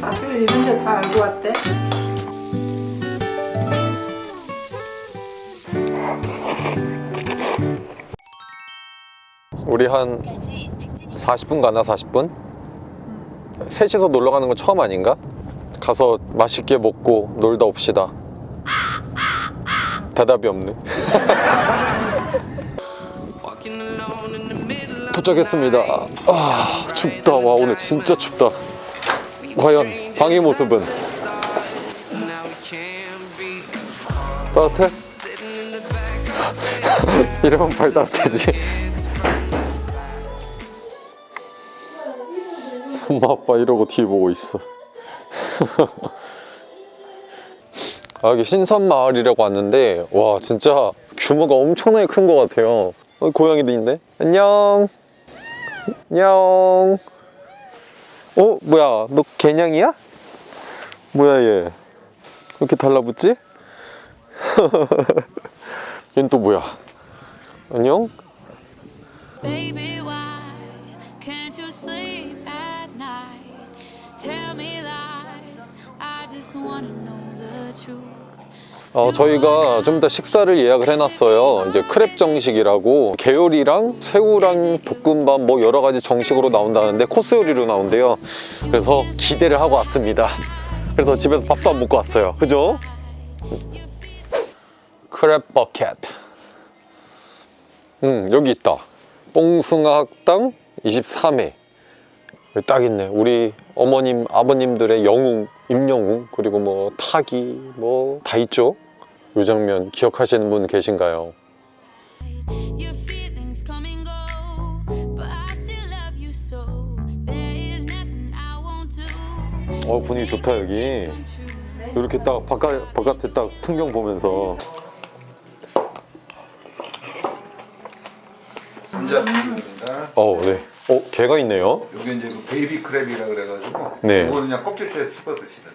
학교 이런 데 다 알고 왔대? 우리 한 40분 가나 40분? 셋이서 놀러 가는 건 처음 아닌가? 가서 맛있게 먹고 놀다 옵시다 대답이 없네 도착했습니다 아 춥다 와 오늘 진짜 춥다 과연 방의 모습은 따뜻해? 이러면 발 따뜻해지. 엄마 아빠 이러고 TV 보고 있어. 아, 여기 신선마을이라고 왔는데 와 진짜 규모가 엄청나게 큰 것 같아요. 어, 고양이도 있네. 안녕. 안녕 어 뭐야 너 개냥이야? 뭐야 얘 이렇게 달라붙지? 얜 또 뭐야 안녕? 어, 저희가 좀 이따 식사를 예약을 해놨어요. 이제 크랩 정식이라고 게요리랑 새우랑 볶음밥 뭐 여러 가지 정식으로 나온다는데 코스 요리로 나온대요. 그래서 기대를 하고 왔습니다. 그래서 집에서 밥도 안 먹고 왔어요. 그죠? 크랩 버켓. 음, 여기 있다. 뽕숭아 학당 23회. 여기 딱 있네. 우리 어머님, 아버님들의 영웅, 임영웅, 그리고 뭐 타기, 뭐 다 있죠. 이 장면 기억하시는 분 계신가요? 어 분위기 좋다 여기. 이렇게 딱 바깥 바깥에 딱 풍경 보면서 감자튀김입니다. 어 네. 어 개가 있네요. 요게 이제 그 베이비 크랩이라 그래가지고 네. 이거는 그냥 껍질째 씹어 드시는.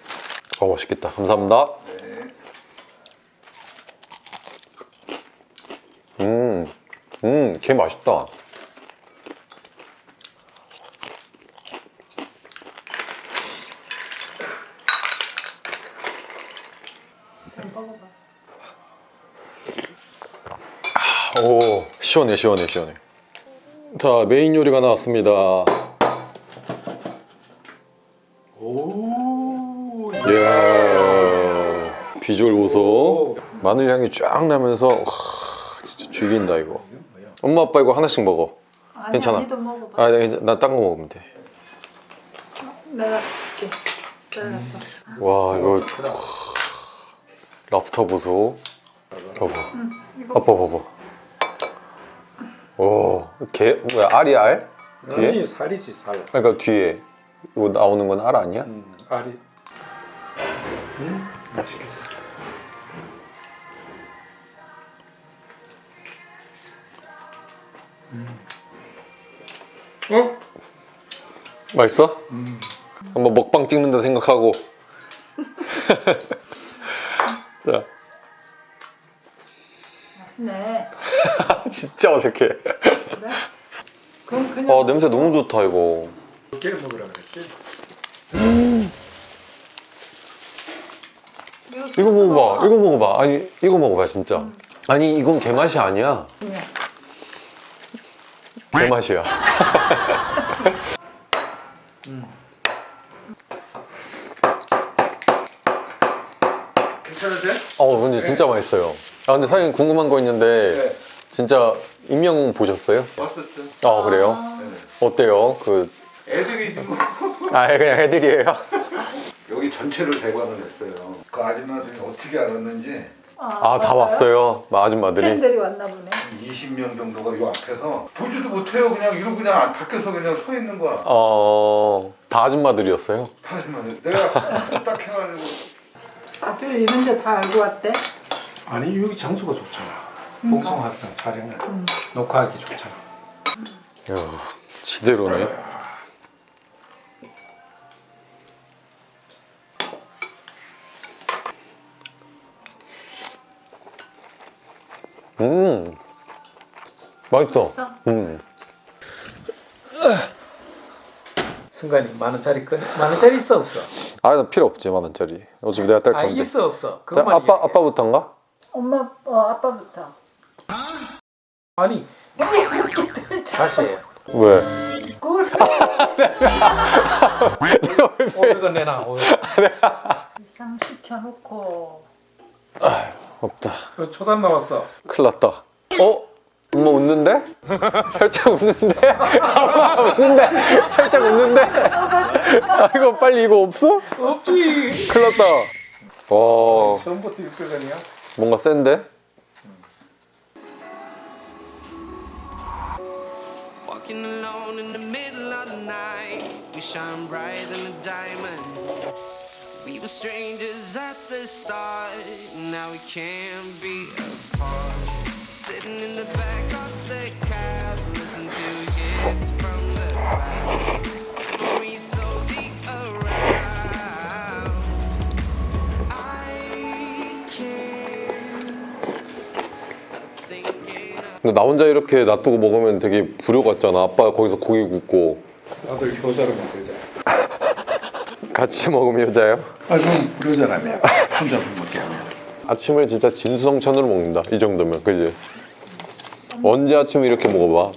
어 맛있겠다. 감사합니다. 네. 음, 음, 개 맛있다. 아, 오, 시원해, 시원해, 시원해. 자, 메인 요리가 나왔습니다. 오. 이야, 비주얼 보소. 마늘 향이 쫙 나면서 와, 진짜 죽인다 이거. 엄마 아빠 이거 하나씩 먹어. 아니, 괜찮아. 아니도 먹어봐. 아, 나딴 거 먹으면 돼. 내가 줄게. 잘랐어. 와, 이거 랍스터 보소. 봐봐. 이거 아빠 봐봐. 오, 개 뭐야? 알이 알? 뒤에? 아니 살이지 살. 그러니까 뒤에 이거 나오는 건 알 아니야? 음, 알이. 음, 맛있겠다. 어? 맛있어? 한번 먹방 찍는다 생각하고. 자, 네. 진짜 어색해. 그래? 그럼 그냥 아, 냄새 너무 좋다 이거. 깨 먹으라 그랬지. 이거 먹어봐. 이거 먹어봐. 아니, 이거 먹어봐 진짜. 아니, 이건 개 맛이 아니야. 그냥 개 맛이야. 괜찮으세요? 어, 근데 진짜 맛있어요. 아, 근데 사장님 궁금한 거 있는데 네. 진짜 임영웅 보셨어요? 왔었죠. 아, 그래요? 네. 어때요? 그 애들이 지금 아, 그냥 애들이에요. 여기 전체를 대관을 했어요. 그 아줌마들이 어떻게 알았는지 아, 다 왔어요. 아줌마들이. 팬들이 왔나 보네. 20명 정도가 이 앞에서 보지도 못해요. 그냥 이러고 그냥 밖에서 그냥 서 있는 거야. 어, 다 아줌마들이었어요. 하지만 내가 딱 해가지고 학교 이런 데 다 알고 왔대? 아니 여기 장소가 좋잖아. 그러니까. 봉송학당 촬영을 음. 녹화하기 좋잖아. 야, 지대로네. 음, 맛있어. 맛있어? 음, 승관이 만 원짜리 건, 만 원짜리 있어 없어? 아, 나 필요 없지 만 원짜리. 어차피 내가 딸 아 건데. 있어 없어. 자, 그것만 아빠 이야기해. 아빠부터인가? 엄마 어 아빠부터. 아니 왜 이렇게 들자? 다시 해. 왜? 꿀. 500원 내놔. 500원. 이상 시켜놓고. 없다. 어, 초단 나왔어. 큰일 났다. 어? 엄마 웃는데? 살짝 웃는데? 엄마 웃는데? 살짝 웃는데? 아 이거 빨리 이거 없어? 없지. 큰일 났다. 와 처음부터 600원이야? 뭔가 센데? Walking alone in the middle of the night. We shine brighter than a diamond. We were strangers at the start. Now we can't be apart. Sitting in the back of the cab, listen to hits from the back. 근데 나 혼자 이렇게 놔두고 먹으면 되게 불효 같잖아. 아빠 거기서 고기 굽고 나도 효자로 만들자. 같이 먹으면 여자예요? 아 그럼 효자라며. 혼자 먹게 하면. 아침을 진짜 진수성찬으로 먹는다. 이 정도면 그지? 언제 아침을 이렇게 먹어봐?